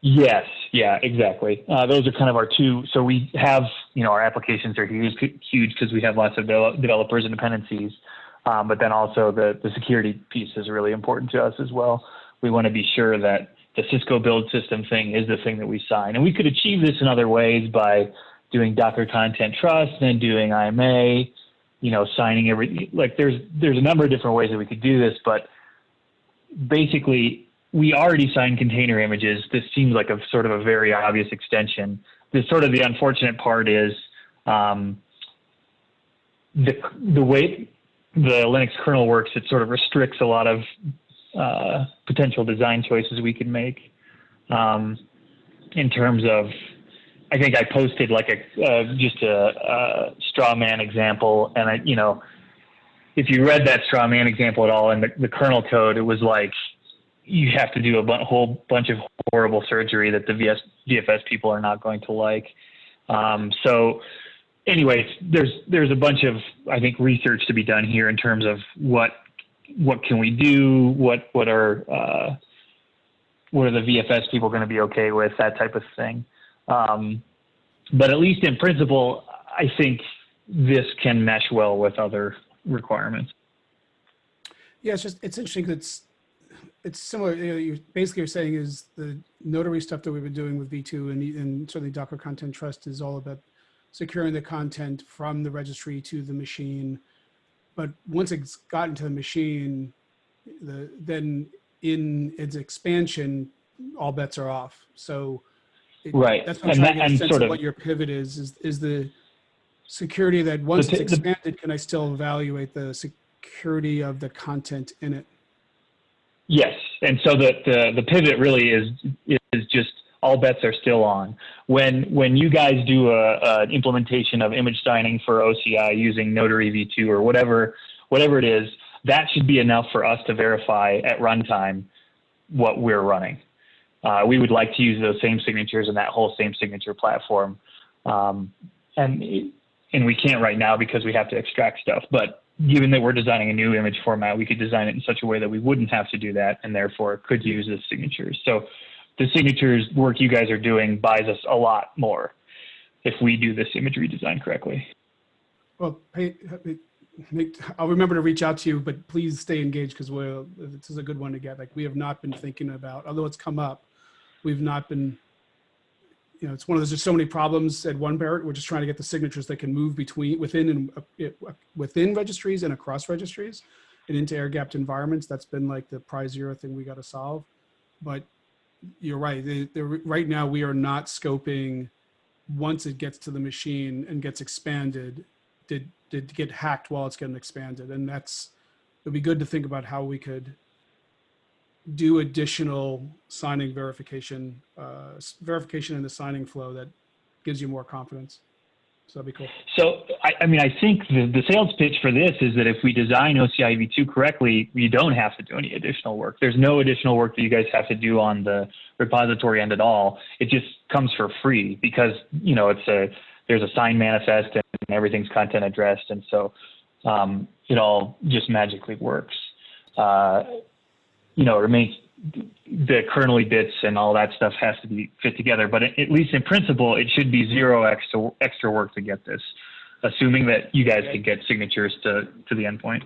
Yes, yeah, exactly. Uh, those are kind of our two. So we have, you know, our applications are huge, huge because we have lots of developers and dependencies. Um, but then also the the security piece is really important to us as well. We want to be sure that the Cisco build system thing is the thing that we sign, and we could achieve this in other ways by doing Docker Content Trust and doing IMA, you know, signing every like there's there's a number of different ways that we could do this, but basically we already sign container images. This seems like a sort of a very obvious extension. The sort of the unfortunate part is um, the the way the Linux kernel works. It sort of restricts a lot of uh, potential design choices we can make um, in terms of. I think I posted like a uh, just a, a straw man example, and I you know if you read that straw man example at all in the, the kernel code, it was like you have to do a b- whole bunch of horrible surgery that the VS, VFS people are not going to like. Um, so, anyways, there's there's a bunch of I think research to be done here in terms of what what can we do, what what are uh, what are the VFS people going to be okay with, that type of thing. Um, but at least in principle, I think this can mesh well with other requirements. Yeah, it's just it's interesting. It's it's similar, you know, you basically you're saying is the notary stuff that we've been doing with V2 and, and certainly Docker Content Trust is all about securing the content from the registry to the machine. But once it's gotten to the machine, the, then in its expansion, all bets are off. So it- Right. that's what I'm And trying to get a sense sort of of- what your pivot is, is, is the security that once The it's pi- the- expanded, can I still evaluate the security of the content in it? Yes, and so the, the the pivot really is is just all bets are still on. When when you guys do a, a implementation of image signing for OCI using Notary V2 or whatever whatever it is, that should be enough for us to verify at runtime what we're running. Uh, we would like to use those same signatures and that whole same signature platform, um, and and we can't right now because we have to extract stuff, but given that we're designing a new image format, we could design it in such a way that we wouldn't have to do that and therefore could use the signatures. So the signatures work you guys are doing buys us a lot more if we do this imagery design correctly. Well, make- I'll remember to reach out to you, but please stay engaged because we're, this is a good one to get. Like, we have not been thinking about, although it's come up, we've not been, you know, it's one of those, there's so many problems at one Barrett. We're just trying to get the signatures that can move between, within and uh, within registries and across registries and into air gapped environments. That's been like the prize zero thing we got to solve. But you're right. The, the, right now, we are not scoping once it gets to the machine and gets expanded, did did get hacked while it's getting expanded, and that's it'd be good to think about how we could do additional signing verification, uh, verification in the signing flow that gives you more confidence. So that'd be cool. So, I, I mean, I think the, the sales pitch for this is that if we design OCI V2 correctly, you don't have to do any additional work. There's no additional work that you guys have to do on the repository end at all. It just comes for free because, you know, it's a, there's a sign manifest and everything's content addressed. And so um, it all just magically works. Uh, you know, remains the kernely bits and all that stuff has to be fit together. But at least in principle, it should be zero extra extra work to get this, assuming that you guys can get signatures to to the endpoint.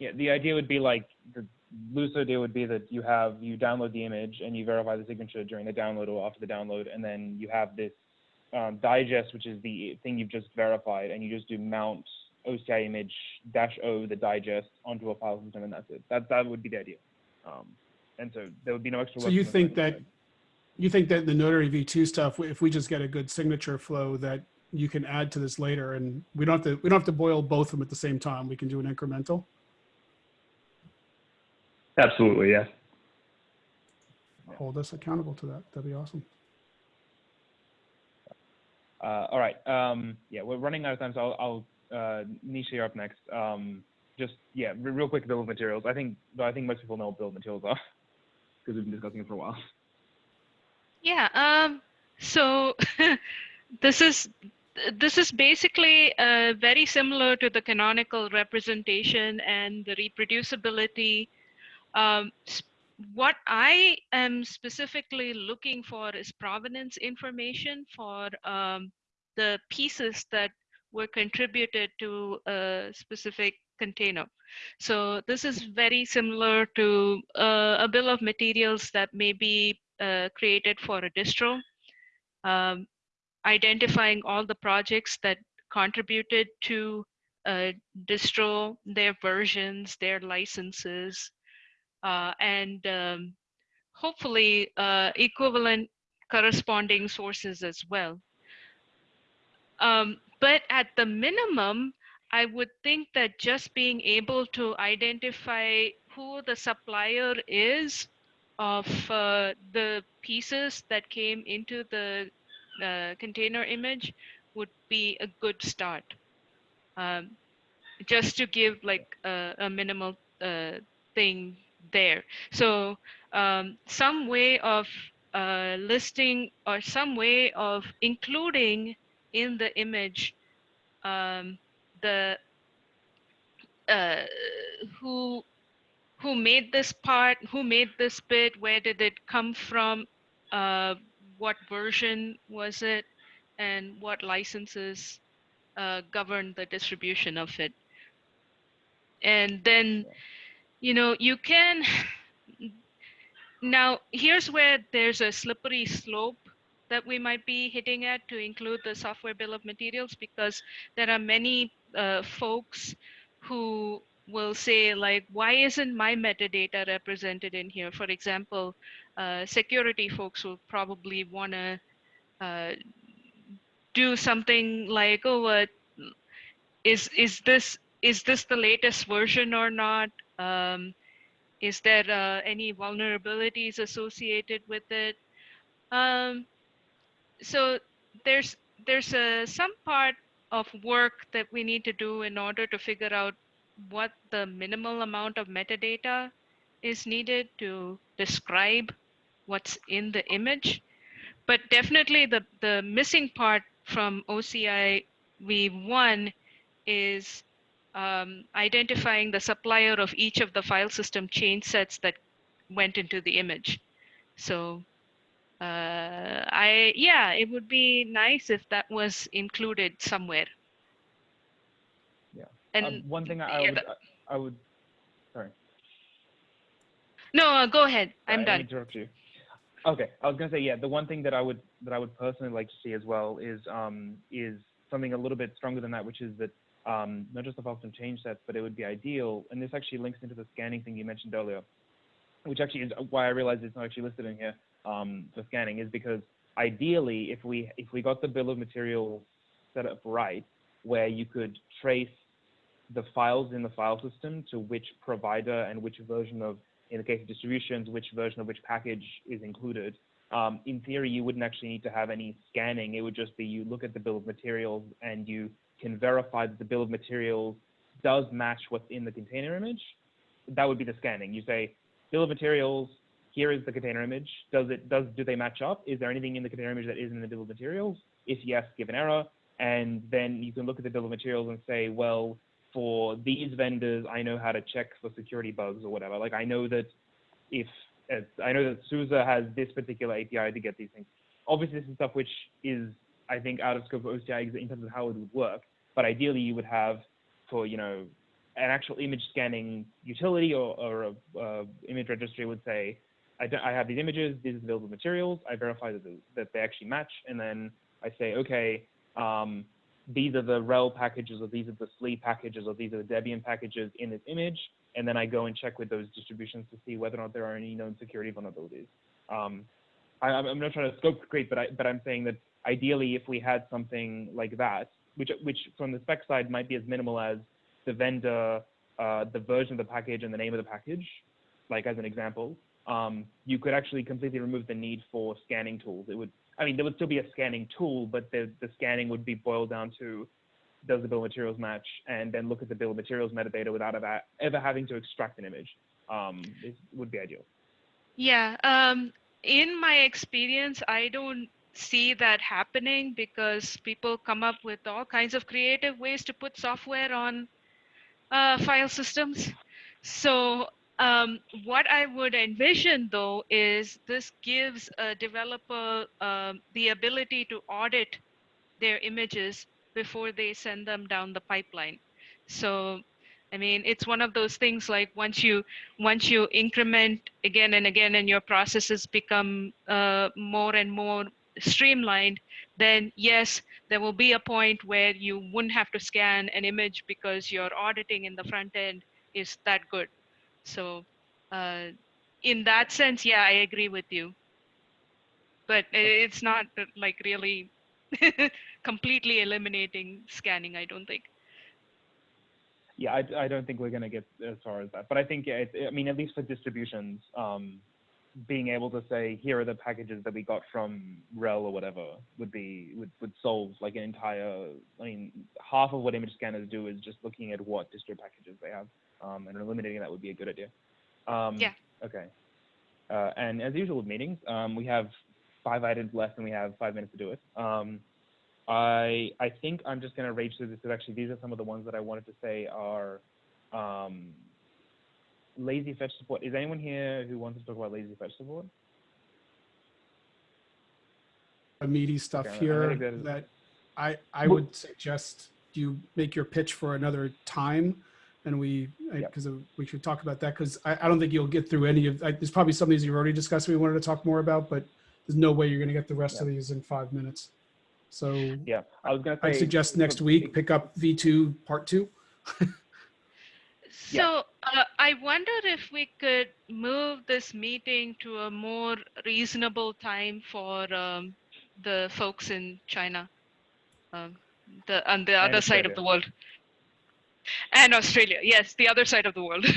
Yeah, the idea would be like the loose idea would be that you have you download the image and you verify the signature during the download or after the download, and then you have this um, digest, which is the thing you've just verified, and you just do mount OCI image dash O the digest onto a file system, and that's it. That that would be the idea. Um, and so there would be no extra. So you think signing that you think that the Notary V2 stuff, if we just get a good signature flow, that you can add to this later, and we don't have to we don't have to boil both of them at the same time. We can do an incremental. Absolutely, yeah. Hold us accountable to that. That'd be awesome. Uh, all right. Um, yeah, we're running out of time, so I'll, I'll uh, Nisha, you're up next. Um, just yeah, re- real quick bill of materials. I think, I think most people know what bill of materials are because we've been discussing it for a while. Yeah. Um, so this is this is basically uh, very similar to the canonical representation and the reproducibility. Um, what I am specifically looking for is provenance information for um, the pieces that were contributed to a specific container. So this is very similar to uh, a bill of materials that may be uh, created for a distro, um, identifying all the projects that contributed to a distro, their versions, their licenses, uh, and um, hopefully uh, equivalent corresponding sources as well. Um, but at the minimum, I would think that just being able to identify who the supplier is of uh, the pieces that came into the uh, container image would be a good start. Um, just to give like a, a minimal uh, thing there. So um, some way of uh, listing or some way of including in the image um, the uh, who who made this part, who made this bit, where did it come from, uh, what version was it, and what licenses uh, govern the distribution of it. And then, you know, you can now here's where there's a slippery slope that we might be hitting at to include the software bill of materials because there are many uh, folks who will say like why isn't my metadata represented in here? For example uh, security folks will probably want to uh, do something like oh uh, is is this is this the latest version or not? Um, is there uh, any vulnerabilities associated with it? Um, so there's there's a some part of work that we need to do in order to figure out what the minimal amount of metadata is needed to describe what's in the image. But definitely the, the missing part from OCI V1 is um, identifying the supplier of each of the file system change sets that went into the image. So uh, I, yeah, it would be nice if that was included somewhere. Yeah. And Um, one thing I, I yeah, would, that- I would, sorry. no, uh, go ahead. I'm I done. Interrupt you. Okay, I was gonna say yeah. The one thing that I would that I would personally like to see as well is um is something a little bit stronger than that, which is that um not just the system change sets, but it would be ideal, and this actually links into the scanning thing you mentioned earlier, which actually is why I realized it's not actually listed in here um for scanning is because ideally if we if we got the bill of materials set up right, where you could trace the files in the file system to which provider and which version of in the case of distributions, which version of which package is included. Um, in theory, you wouldn't actually need to have any scanning. It would just be you look at the bill of materials and you can verify that the bill of materials does match what's in the container image. That would be the scanning. You say, bill of materials, here is the container image. Does it does do they match up? Is there anything in the container image that isn't in the bill of materials? If yes, give an error. And then you can look at the bill of materials and say, well, for these vendors, I know how to check for security bugs or whatever. Like I know that if as I know that SUSE has this particular API to get these things. Obviously, this is stuff which is I think out of scope of OCI in terms of how it would work. But ideally, you would have for you know an actual image scanning utility or, or a image registry would say, I, I have these images, these are the available materials, I verify that, that they actually match, and then I say, okay, um, these are the RHEL packages, or these are the SLE packages, or these are the Debian packages in this image, and then I go and check with those distributions to see whether or not there are any known security vulnerabilities. Um, I, I'm I'm not trying to scope creep, but I, but I'm saying that ideally, if we had something like that, which which from the spec side might be as minimal as the vendor, uh, the version of the package, and the name of the package, like as an example, um, you could actually completely remove the need for scanning tools. It would, I mean, there would still be a scanning tool, but the, the scanning would be boiled down to does the bill of materials match, and then look at the bill of materials metadata without ever, ever having to extract an image. Um, it would be ideal. Yeah. Um, in my experience, I don't see that happening because people come up with all kinds of creative ways to put software on uh, file systems. So um, what I would envision though is this gives a developer um, the ability to audit their images before they send them down the pipeline. So, I mean, it's one of those things like once you once you increment again and again, and your processes become uh, more and more streamlined, then yes, there will be a point where you wouldn't have to scan an image because your auditing in the front end is that good. So, uh, in that sense, yeah, I agree with you. But it's not uh, like really completely eliminating scanning, I don't think. Yeah, I, I don't think we're going to get as far as that, but I think yeah, it, I mean at least for distributions, um, being able to say here are the packages that we got from RHEL or whatever would be would, would solve like an entire. I mean, half of what image scanners do is just looking at what distro packages they have, um, and eliminating that would be a good idea. Um, Yeah. Okay. Uh, and as usual with meetings, um, we have five items left and we have five minutes to do it. Um, I I think I'm just gonna rage through this. Because actually, these are some of the ones that I wanted to say are um, lazy fetch support. Is anyone here who wants to talk about lazy fetch support? meaty stuff Okay, here think that I, I would suggest you make your pitch for another time. And we, because we should talk about that, because I, I don't think you'll get through any of, I- there's probably some of these you've already discussed we wanted to talk more about, but there's no way you're gonna get the rest of these in five minutes. So Yeah, I was gonna say. I suggest next week, pick up V2 Part 2. Yeah. So uh, I wonder if we could move this meeting to a more reasonable time for um, the folks in China, um, the on the other side of the world, and Australia. Yes, the other side of the world.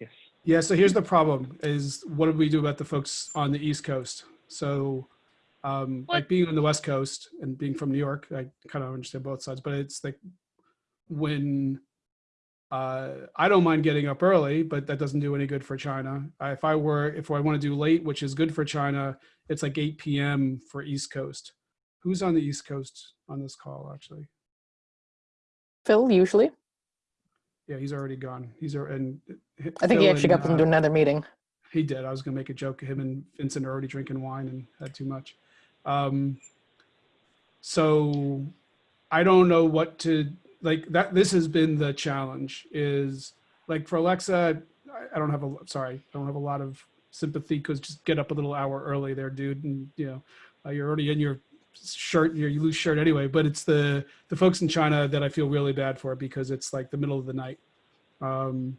Yes. Yeah, so here's the problem is what do we do about the folks on the East Coast? So um, like being on the West Coast and being from New York, I kind of understand both sides, but it's like when uh, I don't mind getting up early, but that doesn't do any good for China. Uh, if I were, if I want to do late, which is good for China, it's like 8 p.m. for East Coast. Who's on the East Coast on this call, actually? Phil, usually. Yeah, he's already gone. He's al- and I think he actually got them into another meeting. He did. I was gonna make a joke. Him and Vincent are already drinking wine and had too much. Um, so I don't know what to like. That this has been the challenge. Is like for Aleksa, I, I don't have a sorry. I don't have a lot of sympathy because just get up a little hour early there, dude. And you know, uh, you're already in your shirt, your loose shirt anyway. But it's the the folks in China that I feel really bad for because it's like the middle of the night. Um,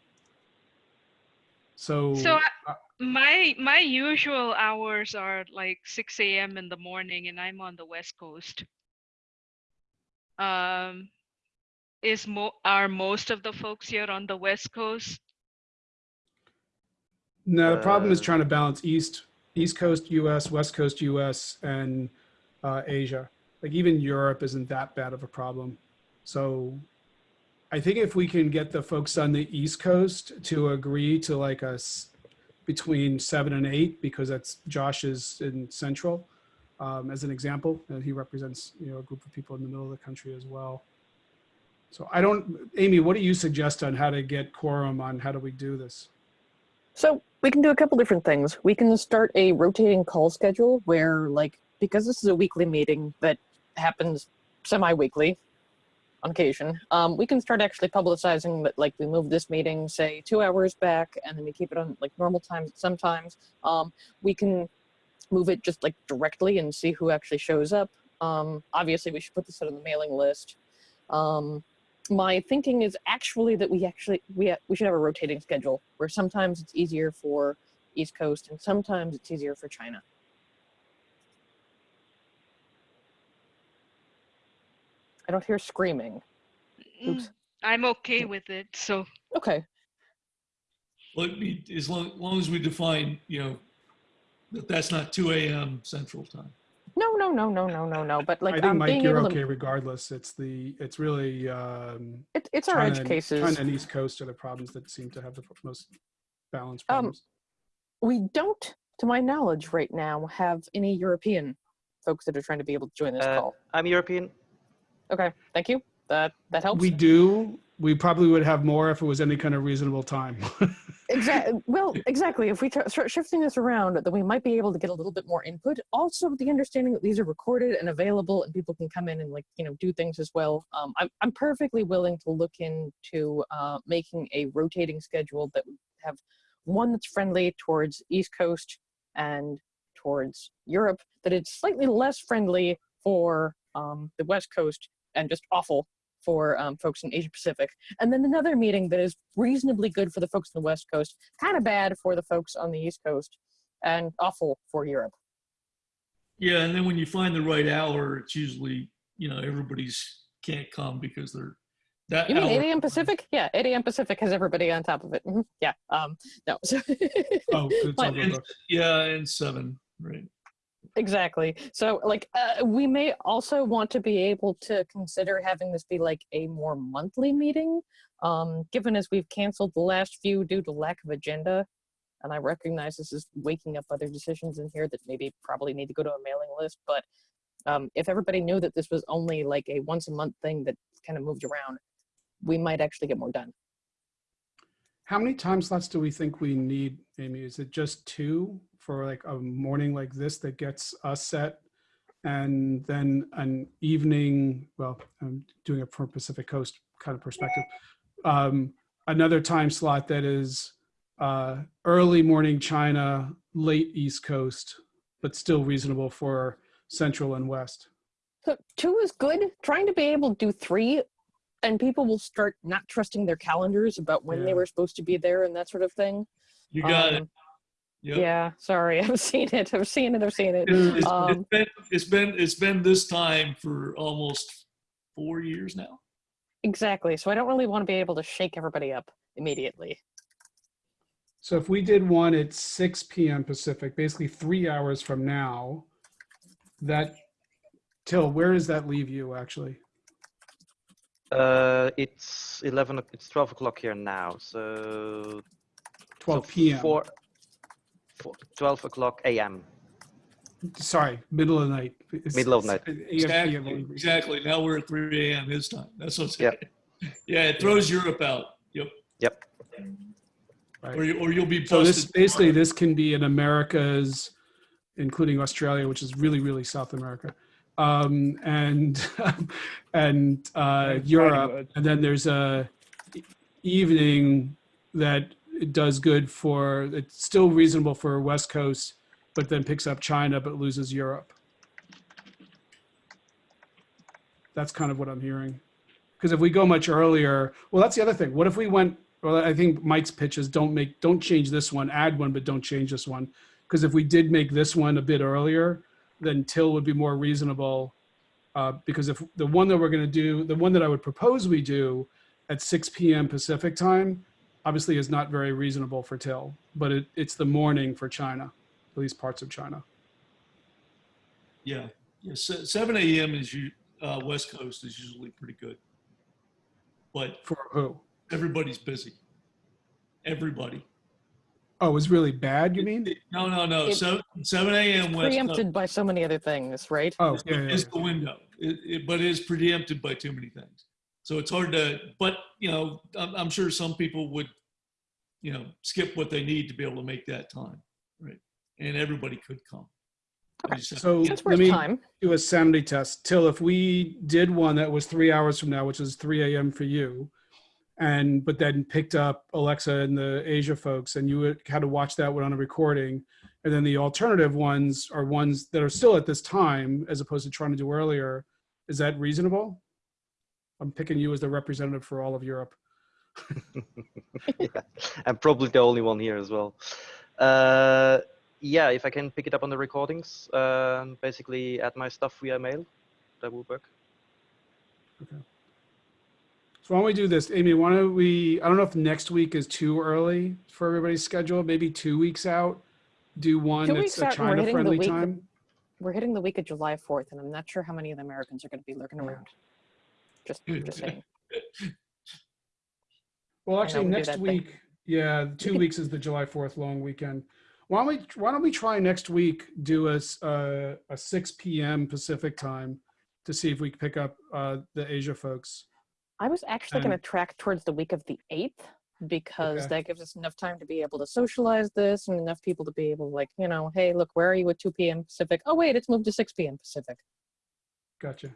so So uh, my my usual hours are like 6 a.m. in the morning, and I'm on the West Coast. Um, is mo are most of the folks here on the West Coast? No, the problem is Uh, trying to balance East, East Coast US, West Coast US, and uh, Asia. Like even Europe isn't that bad of a problem. So I think if we can get the folks on the East Coast to agree to like us between seven and eight, because that's Josh is in Central, um, as an example, and he represents, you know, a group of people in the middle of the country as well. So I don't, Amy, what do you suggest on how to get quorum on how do we do this? So we can do a couple different things. We can start a rotating call schedule where, like, because this is a weekly meeting that happens semi-weekly on occasion, um, we can start actually publicizing that, like, we move this meeting, say, two hours back, and then we keep it on like normal times. Sometimes um, we can move it just like directly and see who actually shows up. Um, obviously, we should put this out on the mailing list. Um, my thinking is actually that we actually we ha- we should have a rotating schedule where sometimes it's easier for East Coast and sometimes it's easier for China. I don't hear screaming. Oops. Mm, I'm okay with it. So Okay. Well, it'd be- as long, long as we define, you know, that that's not 2 a.m. Central Time. No, no, no, no, no, no, no. But like I think um, Mike, being you're able okay to, regardless. It's the, it's really, um, it, it's our China edge and- cases. China and East Coast are the problems that seem to have the most balanced Um, problems. we don't, to my knowledge, right now have any European folks that are trying to be able to join this Uh, call. I'm European. Okay, thank you. That that helps. We do, we probably would have more if it was any kind of reasonable time. Exactly. Well, exactly. If we tr- start shifting this around, then we might be able to get a little bit more input. Also, the understanding that these are recorded and available, and people can come in and like you know do things as well. Um, I'm I'm perfectly willing to look into uh, making a rotating schedule that would have one that's friendly towards East Coast and towards Europe. That it's slightly less friendly for um, the West Coast and just awful for um, folks in Asia Pacific. And then another meeting that is reasonably good for the folks on the West Coast, kind of bad for the folks on the East Coast, and awful for Europe. Yeah, and then when you find the right hour, it's usually, you know, everybody's can't come because they're that You mean 8 a.m. Pacific? Yeah, 8 a.m. Pacific has everybody on top of it. Mhm. Yeah. Um, no. Oh, all Yeah, and seven, right. Exactly. So, like, uh, we may also want to be able to consider having this be like a more monthly meeting, um, given as we've canceled the last few due to lack of agenda. And I recognize this is waking up other decisions in here that maybe probably need to go to a mailing list. But um, if everybody knew that this was only like a once a month thing that kind of moved around, we might actually get more done. How many time slots do we think we need, Amy? Is it just two for like a morning like this that gets us set? And then an evening, well, I'm doing it from Pacific Coast kind of perspective. um, another time slot that is uh, early morning China, late East Coast, but still reasonable for Central and West. So two is good. Trying to be able to do three, and people will start not trusting their calendars about when they were supposed to be there and that sort of thing. You got it. Um, Yep. Yeah, sorry, I've seen it. I've seen it. I've seen it. It's, it's Um, been, it's been it's been this time for almost four years now. Exactly. So I don't really want to be able to shake everybody up immediately. So if we did one at 6 p.m. Pacific, basically three hours from now, that Till, where does that leave you actually? Uh, it's 11, o- it's 12 o'clock here now, so. 12 so p.m. Four, four, 12 o'clock AM. Sorry, middle of the night. It's- Middle of it's- night. AM, Exactly. Exactly. Now we're at 3 a.m. his time. That's what I'm. Yep. Yeah, it throws Europe out. Yep. Yep. Right. Or, you, or you'll be So this busted. basically this can be in Americas, including Australia, which is really really South America, um, and and uh, Europe, and then there's a evening that it does good for. It's still reasonable for West Coast, but then picks up China but loses Europe. That's kind of what I'm hearing. Because if we go much earlier, well, that's the other thing. What if we went? Well, I think Mike's pitch is don't make, don't change this one, add one, but don't change this one. Because if we did make this one a bit earlier, then Till would be more reasonable. Uh, because if the one that we're going to do, the one that I would propose we do at 6 p.m. Pacific time, obviously is not very reasonable for Till, but it, it's the morning for China, at least parts of China. Yeah. yeah. se- 7 a.m. is you, uh, West Coast is usually pretty good. But For who? everybody's busy. Everybody. Oh, it's really bad, you mean? No, no, no. It- 7, 7 a.m. West Coast Preempted by so many other things, right? Oh, is, yeah, yeah, is yeah. the window. It, it, but it is preempted by too many things. So it's hard to, but, you know, I'm, I'm sure some people would, you know, skip what they need to be able to make that time. Right. And everybody could come. Okay. I just have- So Since we're let me time, do a sanity test. Till, if we did one that was three hours from now, which is 3 a.m. for you, and but then picked up Aleksa and the Asia folks, and you had to watch that one on a recording, and then the alternative ones are ones that are still at this time, as opposed to trying to do earlier. Is that reasonable? I'm picking you as the representative for all of Europe. yeah. I'm probably the only one here as well. Uh, yeah, if I can pick it up on the recordings, uh, basically add my stuff via mail, that would work. Okay. So why don't we do this, Amy? Why don't we? I don't know if next week is too early for everybody's schedule. Maybe two weeks out. Do one Two that's a out, and we're hitting the China-friendly time. we're hitting the week of July 4th, and I'm not sure how many of the Americans are going to be lurking around. Just, just saying. Well, actually, next that thing. week, yeah, two weeks is the July Fourth long weekend. Why don't we? Why don't we try next week? Do a uh, a six p.m. Pacific time to see if we can pick up uh, the Asia folks. I was actually going to track towards the week of the 8th because Okay. that gives us enough time to be able to socialize this and enough people to be able to, like, you know, hey, look, where are you at 2 p.m. Pacific? Oh, wait, it's moved to 6 p.m. Pacific. Gotcha.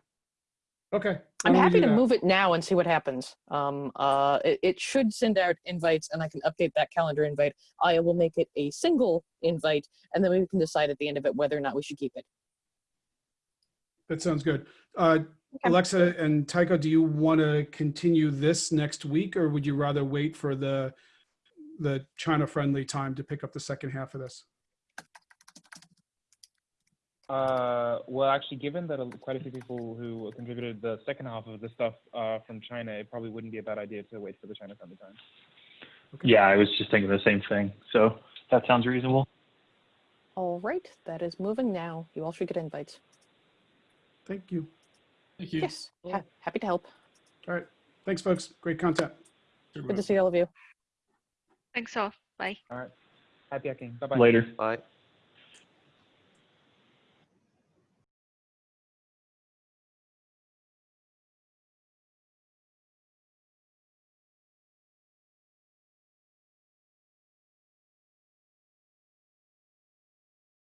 Okay. I'm happy to that? move it now and see what happens. Um, uh, it, it should send out invites and I can update that calendar invite. I will make it a single invite and then we can decide at the end of it whether or not we should keep it. That sounds good. Uh, Okay. Aleksa and Tycho, do you want to continue this next week, or would you rather wait for the the China-friendly time to pick up the second half of this? Uh, well, actually, given that quite a few people who contributed the second half of the stuff uh, from China, it probably wouldn't be a bad idea to wait for the China friendly time. Yeah, I was just thinking the same thing. So that sounds reasonable. All right, that is moving now. You all should get invites. Thank you. Thank you. Yes, ha- happy to help. All right. Thanks, folks. Great content. Good to see all of you. Thanks all. Bye. All right. Happy hacking. Bye bye. Later. Bye.